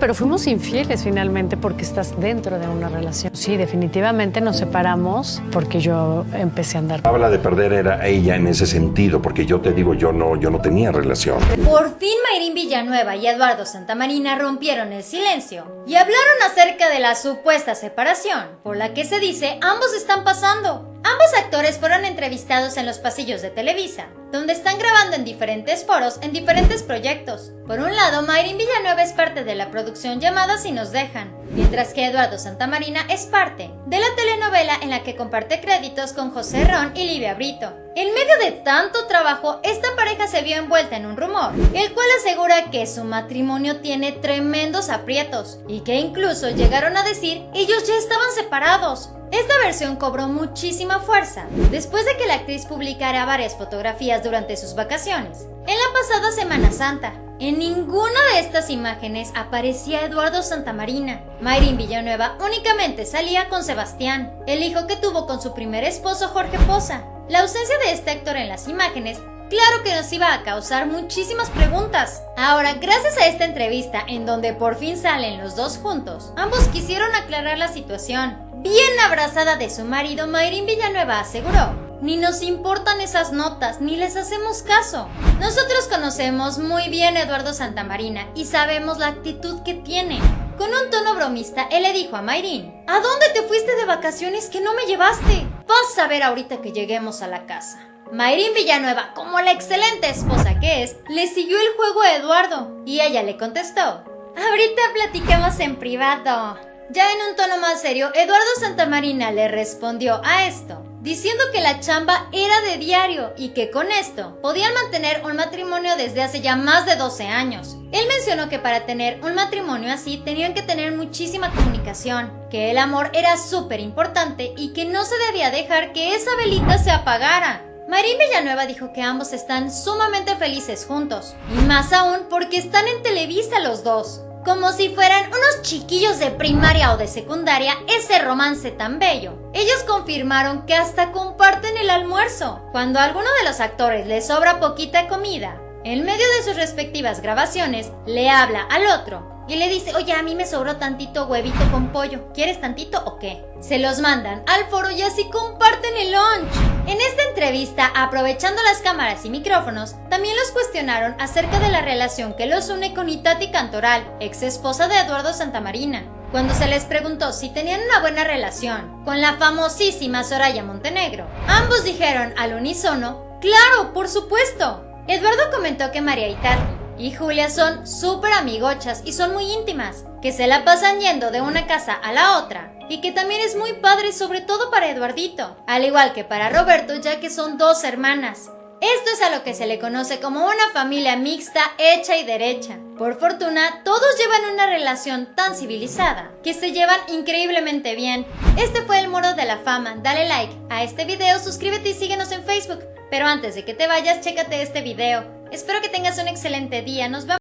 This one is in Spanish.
pero fuimos infieles finalmente porque estás dentro de una relación. Sí, definitivamente nos separamos porque yo empecé a andar. Habla de perder era ella en ese sentido, porque yo te digo, yo no, yo no tenía relación. Por fin Mayrín Villanueva y Eduardo Santamarina rompieron el silencio y hablaron acerca de la supuesta separación, por la que se dice ambos están pasando. Ambos actores fueron entrevistados en los pasillos de Televisa, donde están grabando en diferentes foros en diferentes proyectos. Por un lado, Mayrin Villanueva es parte de la producción llamada Si nos dejan, mientras que Eduardo Santamarina es parte de la telenovela en la que comparte créditos con José Ron y Livia Brito. En medio de tanto trabajo, esta pareja se vio envuelta en un rumor, el cual asegura que su matrimonio tiene tremendos aprietos y que incluso llegaron a decir ellos ya estaban separados. Esta versión cobró muchísima fuerza después de que la actriz publicara varias fotografías durante sus vacaciones. En la pasada Semana Santa, en ninguna de estas imágenes aparecía Eduardo Santamarina. Mayrin Villanueva únicamente salía con Sebastián, el hijo que tuvo con su primer esposo Jorge Poza. La ausencia de este actor en las imágenes Claro que nos iba a causar muchísimas preguntas. Ahora, gracias a esta entrevista en donde por fin salen los dos juntos, ambos quisieron aclarar la situación. Bien abrazada de su marido, Mayrin Villanueva aseguró, ni nos importan esas notas, ni les hacemos caso. Nosotros conocemos muy bien a Eduardo Santamarina y sabemos la actitud que tiene. Con un tono bromista, él le dijo a Mayrin, ¿A dónde te fuiste de vacaciones que no me llevaste? Vas a ver ahorita que lleguemos a la casa. Mayrin Villanueva, como la excelente esposa que es, le siguió el juego a Eduardo y ella le contestó, ahorita platicamos en privado. Ya en un tono más serio, Eduardo Santamarina le respondió a esto, diciendo que la chamba era de diario y que con esto podían mantener un matrimonio desde hace ya más de 12 años. Él mencionó que para tener un matrimonio así tenían que tener muchísima comunicación, que el amor era súper importante y que no se debía dejar que esa velita se apagara. Marín Villanueva dijo que ambos están sumamente felices juntos, y más aún porque están en Televisa los dos. Como si fueran unos chiquillos de primaria o de secundaria, ese romance tan bello. Ellos confirmaron que hasta comparten el almuerzo. Cuando a alguno de los actores le sobra poquita comida, en medio de sus respectivas grabaciones, le habla al otro y le dice, oye, a mí me sobró tantito huevito con pollo, ¿quieres tantito o qué? Se los mandan al foro y así comparten el lunch. En esta entrevista, aprovechando las cámaras y micrófonos, también los cuestionaron acerca de la relación que los une con Itati Cantoral, ex esposa de Eduardo Santamarina. Cuando se les preguntó si tenían una buena relación con la famosísima Soraya Montenegro, ambos dijeron al unísono, ¡Claro, por supuesto! Eduardo comentó que María Itati y Julia son súper amigochas y son muy íntimas, que se la pasan yendo de una casa a la otra y que también es muy padre sobre todo para Eduardito, al igual que para Roberto ya que son dos hermanas. Esto es a lo que se le conoce como una familia mixta hecha y derecha. Por fortuna, todos llevan una relación tan civilizada, que se llevan increíblemente bien. Este fue el Moro de la Fama, dale like a este video, suscríbete y síguenos en Facebook. Pero antes de que te vayas, chécate este video. Espero que tengas un excelente día. Nos vemos.